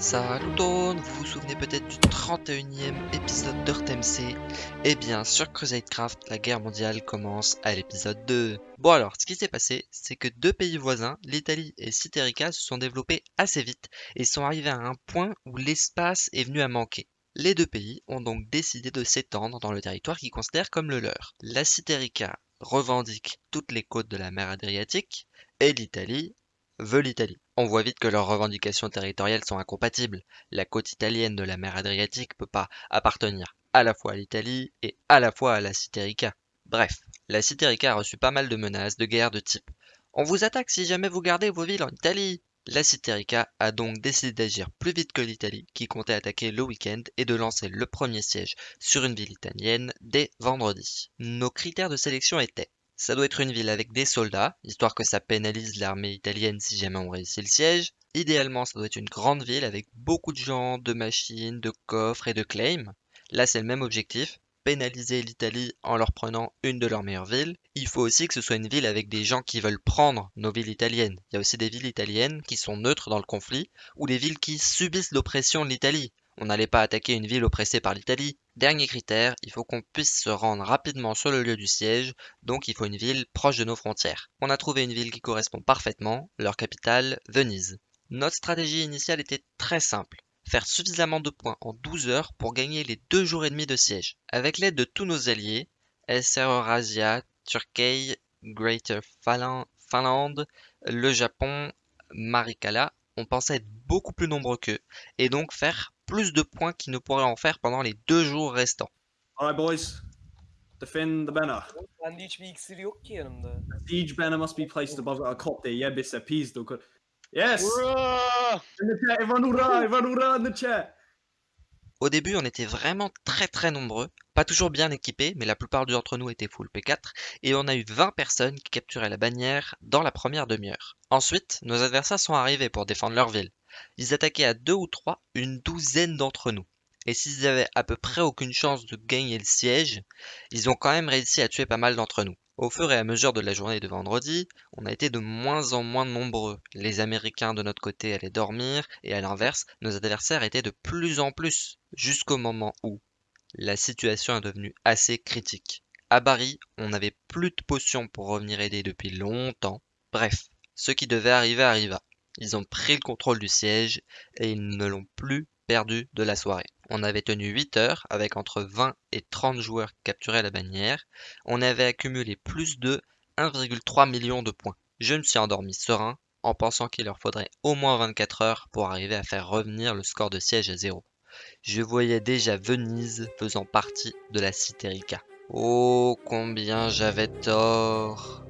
Salut tout vous vous souvenez peut-être du 31e épisode d'Earth Eh bien, sur Crusadecraft, la guerre mondiale commence à l'épisode 2. Bon alors, ce qui s'est passé, c'est que deux pays voisins, l'Italie et Citerica, se sont développés assez vite et sont arrivés à un point où l'espace est venu à manquer. Les deux pays ont donc décidé de s'étendre dans le territoire qu'ils considèrent comme le leur. La Citerica revendique toutes les côtes de la mer Adriatique et l'Italie veut l'Italie. On voit vite que leurs revendications territoriales sont incompatibles. La côte italienne de la mer Adriatique peut pas appartenir à la fois à l'Italie et à la fois à la Citerica. Bref, la Citerica a reçu pas mal de menaces de guerre de type On vous attaque si jamais vous gardez vos villes en Italie la Citerica a donc décidé d'agir plus vite que l'Italie, qui comptait attaquer le week-end, et de lancer le premier siège sur une ville italienne dès vendredi. Nos critères de sélection étaient ça doit être une ville avec des soldats, histoire que ça pénalise l'armée italienne si jamais on réussit le siège. Idéalement, ça doit être une grande ville avec beaucoup de gens, de machines, de coffres et de claims. Là, c'est le même objectif, pénaliser l'Italie en leur prenant une de leurs meilleures villes. Il faut aussi que ce soit une ville avec des gens qui veulent prendre nos villes italiennes. Il y a aussi des villes italiennes qui sont neutres dans le conflit, ou des villes qui subissent l'oppression de l'Italie. On n'allait pas attaquer une ville oppressée par l'Italie. Dernier critère, il faut qu'on puisse se rendre rapidement sur le lieu du siège, donc il faut une ville proche de nos frontières. On a trouvé une ville qui correspond parfaitement, leur capitale, Venise. Notre stratégie initiale était très simple faire suffisamment de points en 12 heures pour gagner les deux jours et demi de siège. Avec l'aide de tous nos alliés, SR Eurasia, Turquie, Greater Finland, le Japon, Marikala, on pensait être beaucoup plus nombreux qu'eux et donc faire plus de points qu'ils ne pourraient en faire pendant les deux jours restants. Alright boys, defend the banner. Bende hiçbir iksir yok ki yanımda. Siege banner must be placed above a cop there. Yeah. In the chat, everyone hurrah, everyone hurrah in the chat. Au début, on était vraiment très très nombreux, pas toujours bien équipés, mais la plupart d'entre nous étaient full P4, et on a eu 20 personnes qui capturaient la bannière dans la première demi-heure. Ensuite, nos adversaires sont arrivés pour défendre leur ville. Ils attaquaient à deux ou trois une douzaine d'entre nous. Et s'ils avaient à peu près aucune chance de gagner le siège, ils ont quand même réussi à tuer pas mal d'entre nous. Au fur et à mesure de la journée de vendredi, on a été de moins en moins nombreux. Les Américains de notre côté allaient dormir, et à l'inverse, nos adversaires étaient de plus en plus, jusqu'au moment où la situation est devenue assez critique. À Bari, on n'avait plus de potions pour revenir aider depuis longtemps. Bref, ce qui devait arriver arriva. Ils ont pris le contrôle du siège et ils ne l'ont plus perdu de la soirée. On avait tenu 8 heures avec entre 20 et 30 joueurs capturés à la bannière. On avait accumulé plus de 1,3 million de points. Je me suis endormi serein en pensant qu'il leur faudrait au moins 24 heures pour arriver à faire revenir le score de siège à zéro. Je voyais déjà Venise faisant partie de la Citerica. Oh, combien j'avais tort